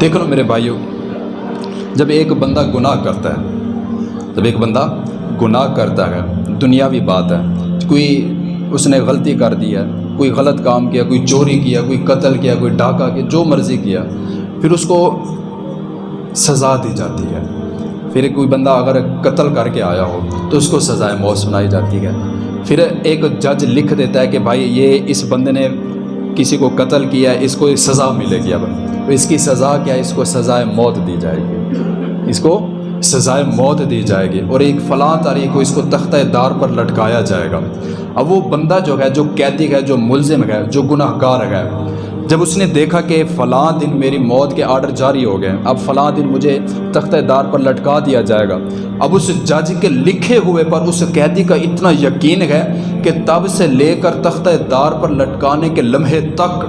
دیکھ لو میرے بھائیوں جب ایک بندہ گناہ کرتا ہے، جب ایک بندہ گناہ کرتا ہے، دنیاوی بات ہے، کوئی اس نے غلطی کر دی ہے، کوئی غلط کام کیا، کوئی چوری کیا، کوئی قتل کیا، کوئی ڈاکہ کیا، جو مرضی کیا، پھر اس کو سزا دی جاتی ہے۔ پھر کوئی بندہ اگر قتل کر کے آیا ہو، تو اس کو سزائے موت سنائی جاتی ہے۔ پھر ایک جج لکھ دیتا ہے کہ بھائی، یہ اس بندے نے کسی کو قتل کیا ہے اس کو سزا ملے گی اب۔ تو اس کی سزا کیا ہے؟ اس کو سزائے موت دی جائے گی۔ اس کو سزائے موت دی جائے گی اور ایک فلاں تاریخ کو اس کو تختہ دار پر لٹکایا جائے گا۔ اب وہ بندہ جو ہے، جو قیدی ہے، جو ملزم ہے، جو گناہ گار ہے، جب اس نے دیکھا کہ فلاں دن میری موت کے آرڈر جاری ہو گئے، اب فلاں دن مجھے تختہ دار پر لٹکا دیا جائے گا۔ اب اس جج کے لکھے ہوئے پر اس قیدی کا اتنا یقین ہے کہ تب سے لے کر تختہ دار پر لٹکانے کے لمحے تک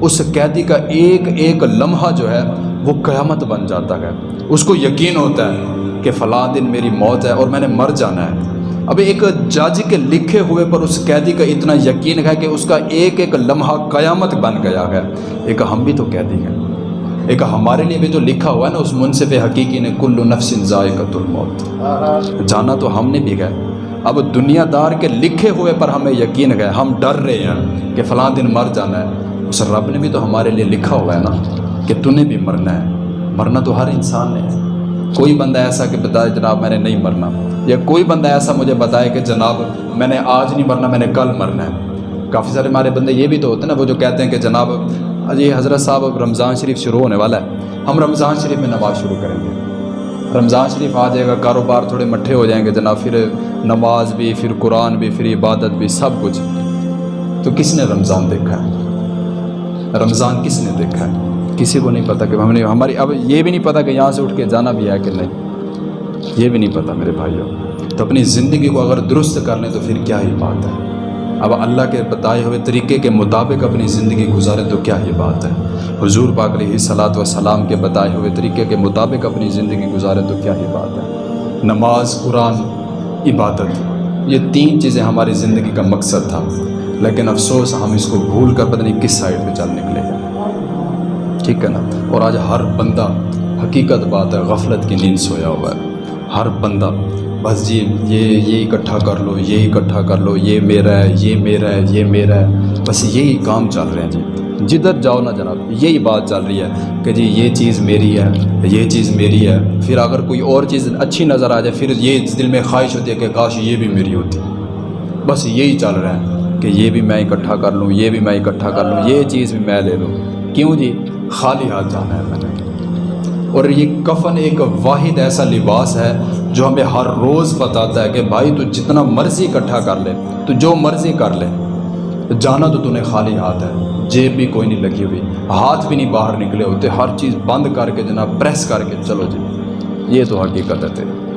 اس قیدی کا ایک ایک لمحہ جو ہے وہ قیامت بن جاتا ہے۔ اس کو یقین ہوتا ہے کہ فلاں دن میری موت ہے اور میں نے مر جانا ہے۔ اب ایک جج کے لکھے ہوئے پر اس قیدی کا اتنا یقین ہے کہ اس کا ایک ایک لمحہ قیامت بن گیا ہے۔ ایک ہم بھی تو قیدی ہیں۔ ایک ہمارے لیے بھی تو لکھا ہوا ہے نا، اس منصف حقیقی نے کل نفس ذائقۃ الموت۔ جانا تو ہم نے بھی گئے اب دنیا دار کے لکھے ہوئے پر ہمیں یقین ہے، ہم ڈر رہے ہیں کہ فلاں دن مر جانا ہے۔ اس رب نے بھی تو ہمارے لیے لکھا ہوا ہے نا کہ تو نے بھی مرنا ہے۔ مرنا تو ہر انسان نے ہے۔ کوئی بندہ ایسا کہ بتائے جناب میں نے نہیں مرنا۔ یا کوئی بندہ ایسا مجھے بتائے کہ جناب میں نے آج نہیں مرنا، میں نے کل مرنا ہے۔ کافی سارے ہمارے بندے یہ بھی تو ہوتے ہیں نا، وہ جو کہتے ہیں کہ جناب جی حضرت صاحب رمضان شریف شروع ہونے والا ہے۔ ہم رمضان شریف میں نماز شروع کریں گے۔ رمضان شریف آ جائے گا، کاروبار تھوڑے مٹھے ہو جائیں گے جناب، پھر نماز بھی، پھر قرآن بھی، پھر عبادت بھی، سب کچھ۔ تو کس نے رمضان دیکھا ہے؟ رمضان کس نے دیکھا ہے؟ کسی کو نہیں پتہ کہ ہم نے ہماری اب یہ بھی نہیں پتہ کہ یہاں سے اٹھ کے جانا بھی ہے کہ نہیں۔ یہ بھی نہیں پتہ میرے بھائیوں۔ تو اپنی زندگی کو اگر درست کر لیں تو پھر کیا ہی بات ہے؟ اب اللہ کے بتائے ہوئے طریقے کے مطابق اپنی زندگی گزارے تو کیا ہی بات ہے؟ حضور پاک علیہ صلاۃ وسلام کے بتائے ہوئے طریقے کے مطابق اپنی زندگی گزارے تو کیا ہی بات ہے؟ نماز، قرآن، عبادت، یہ تین چیزیں ہماری زندگی کا مقصد تھا۔ لیکن افسوس، ہم اس کو بھول کر پتہ نہیں کس سائڈ پہ چل نکلے۔ ٹھیک ہے نا؟ اور آج ہر بندہ حقیقت بات ہے، غفلت کی نیند سویا ہوا ہے۔ ہر بندہ، بس جی یہ یہ اکٹھا کر لو، یہ اکٹھا کر لو، یہ میرا ہے، یہ میرا ہے، یہ میرا ہے۔ بس یہی کام چل رہے ہیں جی۔ جدھر جاؤ نا جناب، یہی بات چل رہی ہے کہ جی یہ چیز میری ہے، یہ چیز میری ہے۔ پھر اگر کوئی اور چیز اچھی نظر آ جائے، پھر یہ دل میں خواہش ہوتی ہے کہ کاش یہ بھی میری ہوتی۔ بس یہی چل رہا ہے۔ کہ یہ بھی میں اکٹھا کر لوں، یہ بھی میں اکٹھا کر لوں، یہ چیز بھی میں لے لوں کیوں جی؟ خالی ہاتھ جانا ہے میں نے۔ اور یہ کفن ایک واحد ایسا لباس ہے جو ہمیں ہر روز بتاتا ہے کہ بھائی تو جتنا مرضی اکٹھا کر لے، تو جو مرضی کر لے۔ جانا تو تو نے خالی ہاتھ ہے، جیب بھی کوئی نہیں لگی ہوئی، ہاتھ بھی نہیں باہر نکلے ہوتے، ہر چیز بند کر کے جناب، پریس کر کے۔ چلو جی یہ تو حقیقت ہے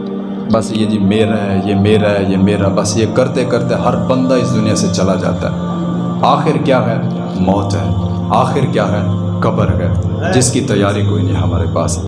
بس یہ جی میرا ہے، یہ میرا ہے، یہ میرا، بس یہ کرتے کرتے ہر بندہ اس دنیا سے چلا جاتا ہے۔ آخر کیا ہے؟ موت ہے۔ آخر کیا ہے؟ قبر ہے۔ جس کی تیاری کوئی نہیں ہمارے پاس۔